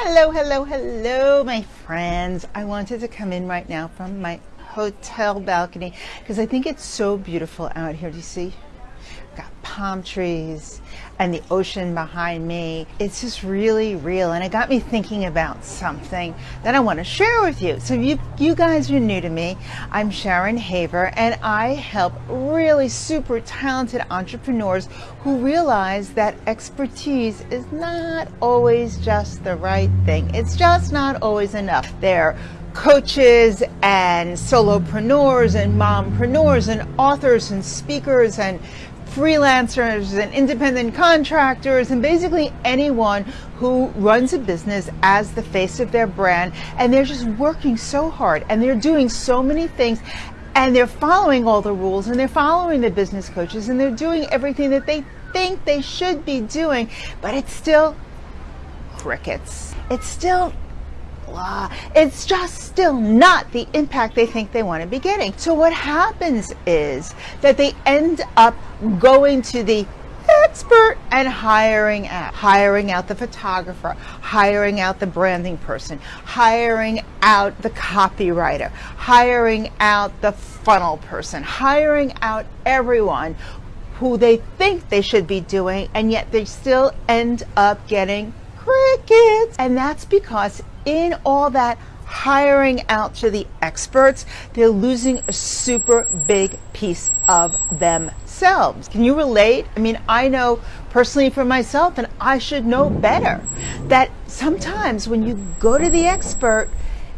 Hello, hello, hello, my friends. I wanted to come in right now from my hotel balcony because I think it's so beautiful out here. Do you see? Got palm trees and the ocean behind me. It's just really real and it got me thinking about something that I want to share with you. So you, you guys are new to me. I'm Sharon Haver and I help really super talented entrepreneurs who realize that expertise is not always just the right thing. It's just not always enough. They're coaches and solopreneurs and mompreneurs and authors and speakers and freelancers and independent contractors and basically anyone who runs a business as the face of their brand. And they're just working so hard and they're doing so many things. And they're following all the rules and they're following the business coaches and they're doing everything that they think they should be doing. But it's still crickets. It's still blah. It's just still not the impact they think they want to be getting. So what happens is that they end up going to the expert and hiring out hiring out the photographer hiring out the branding person hiring out the copywriter hiring out the funnel person hiring out everyone who they think they should be doing and yet they still end up getting crickets and that's because in all that hiring out to the experts, they're losing a super big piece of themselves. Can you relate? I mean, I know personally for myself, and I should know better, that sometimes when you go to the expert,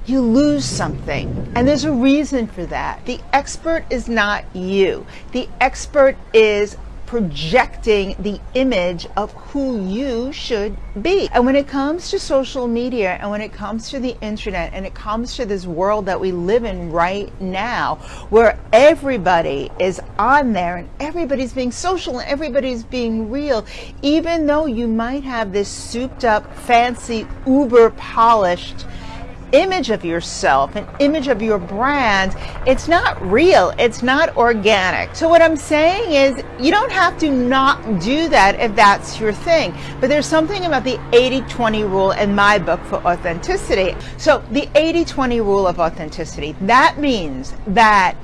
you lose something. And there's a reason for that. The expert is not you. The expert is projecting the image of who you should be. And when it comes to social media and when it comes to the internet and it comes to this world that we live in right now, where everybody is on there and everybody's being social and everybody's being real, even though you might have this souped up, fancy, uber polished image of yourself, an image of your brand, it's not real. It's not organic. So what I'm saying is you don't have to not do that if that's your thing. But there's something about the 80-20 rule in my book for authenticity. So the 80-20 rule of authenticity, that means that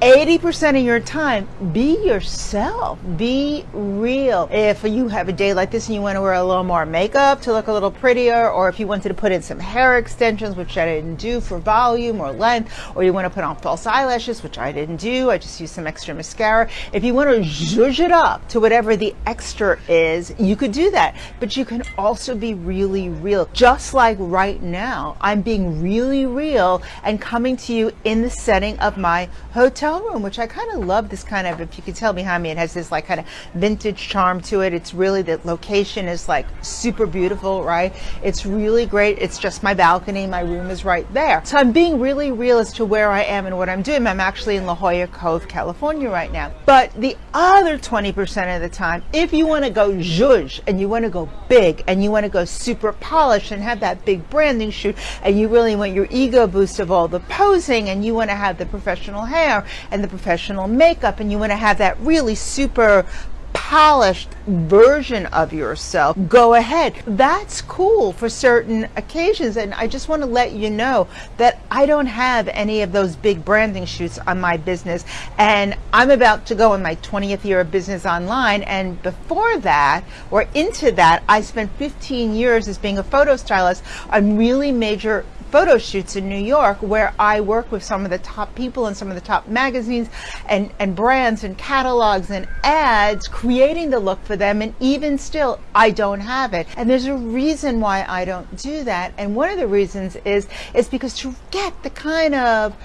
80% of your time, be yourself, be real. If you have a day like this and you want to wear a little more makeup to look a little prettier, or if you wanted to put in some hair extensions, which I didn't do for volume or length, or you want to put on false eyelashes, which I didn't do, I just used some extra mascara. If you want to zhuzh it up to whatever the extra is, you could do that. But you can also be really real. Just like right now, I'm being really real and coming to you in the setting of my hotel which I kind of love this kind of, if you can tell behind me, it has this like kind of vintage charm to it. It's really, the location is like super beautiful, right? It's really great. It's just my balcony. My room is right there. So I'm being really real as to where I am and what I'm doing. I'm actually in La Jolla Cove, California right now. But the other 20% of the time, if you want to go zhuzh and you want to go big and you want to go super polished and have that big branding shoot and you really want your ego boost of all the posing and you want to have the professional hair and the professional makeup and you want to have that really super polished version of yourself, go ahead. That's cool for certain occasions. And I just want to let you know that I don't have any of those big branding shoots on my business. And I'm about to go in my 20th year of business online. And before that, or into that, I spent 15 years as being a photo stylist on really major photo shoots in New York where I work with some of the top people and some of the top magazines and, and brands and catalogs and ads, creating the look for them. And even still, I don't have it. And there's a reason why I don't do that. And one of the reasons is, is because to get the kind of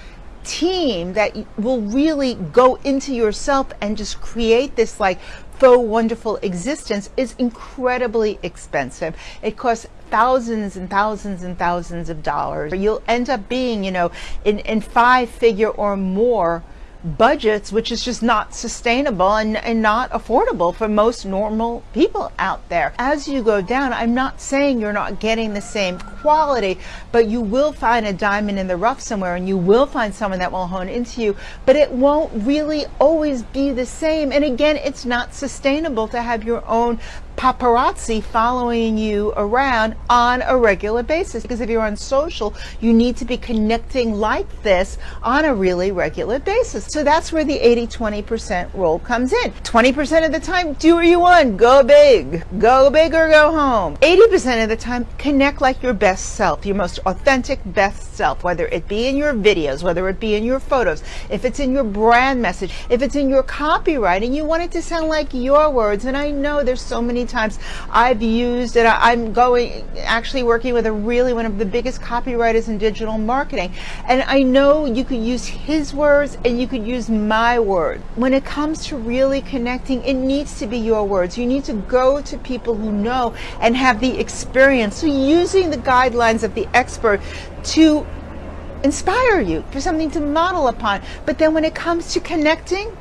team that will really go into yourself and just create this like faux wonderful existence is incredibly expensive. It costs thousands and thousands and thousands of dollars. You'll end up being, you know, in, in five figure or more budgets, which is just not sustainable and, and not affordable for most normal people out there. As you go down, I'm not saying you're not getting the same quality, but you will find a diamond in the rough somewhere and you will find someone that will hone into you, but it won't really always be the same. And again, it's not sustainable to have your own paparazzi following you around on a regular basis. Because if you're on social, you need to be connecting like this on a really regular basis. So that's where the 80-20% rule comes in. 20% of the time, do what you want. Go big. Go big or go home. 80% of the time, connect like your best self, your most authentic best self, whether it be in your videos, whether it be in your photos, if it's in your brand message, if it's in your copywriting, you want it to sound like your words. And I know there's so many times I've used it. I'm going, actually working with a really one of the biggest copywriters in digital marketing. And I know you could use his words and you could use my word. When it comes to really connecting, it needs to be your words. You need to go to people who know and have the experience. So using the guidelines of the expert to inspire you for something to model upon. But then when it comes to connecting,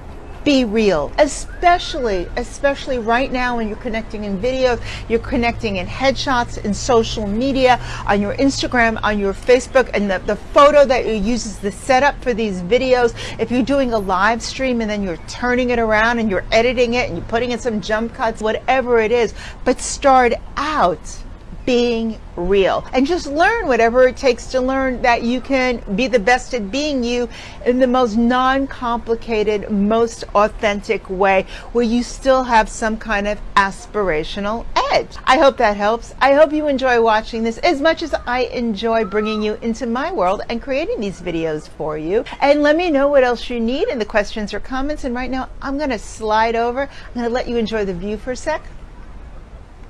be real, especially, especially right now when you're connecting in videos, you're connecting in headshots, in social media, on your Instagram, on your Facebook, and the, the photo that you use is the setup for these videos. If you're doing a live stream and then you're turning it around and you're editing it and you're putting in some jump cuts, whatever it is, but start out being real. And just learn whatever it takes to learn that you can be the best at being you in the most non-complicated most authentic way where you still have some kind of aspirational edge. I hope that helps. I hope you enjoy watching this as much as i enjoy bringing you into my world and creating these videos for you. And let me know what else you need in the questions or comments. And right now i'm going to slide over. I'm going to let you enjoy the view for a sec.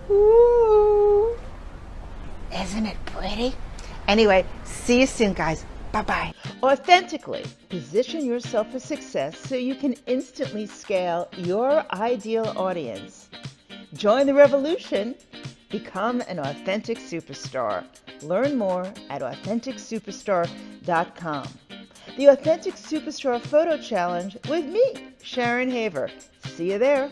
Ooh. Isn't it pretty? Anyway, see you soon, guys. Bye-bye. Authentically position yourself for success so you can instantly scale your ideal audience. Join the revolution. Become an authentic superstar. Learn more at AuthenticSuperstar.com. The Authentic Superstar Photo Challenge with me, Sharon Haver. See you there.